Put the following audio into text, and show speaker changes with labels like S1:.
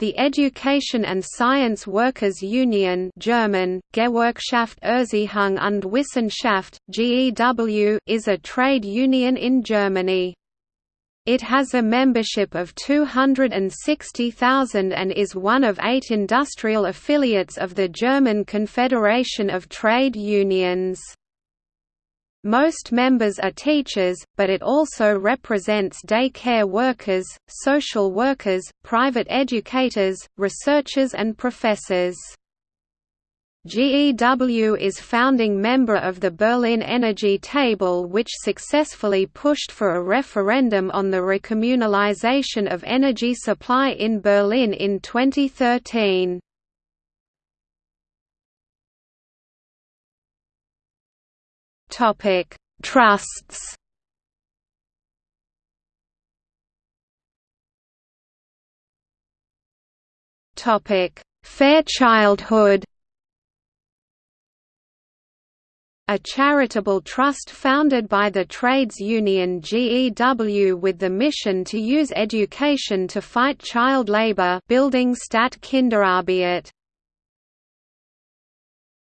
S1: The Education and Science Workers Union German, Gewerkschaft Erziehung und Wissenschaft, GEW is a trade union in Germany. It has a membership of 260,000 and is one of eight industrial affiliates of the German Confederation of Trade Unions. Most members are teachers, but it also represents day care workers, social workers, private educators, researchers and professors. GEW is founding member of the Berlin Energy Table which successfully pushed for a referendum on the recommunalization of energy supply in Berlin in 2013. Topic: Trusts. Topic: Fair Childhood. A charitable trust founded by the trades union GEW with the mission to use education to fight child labor Bildung statt Kinderarbeit.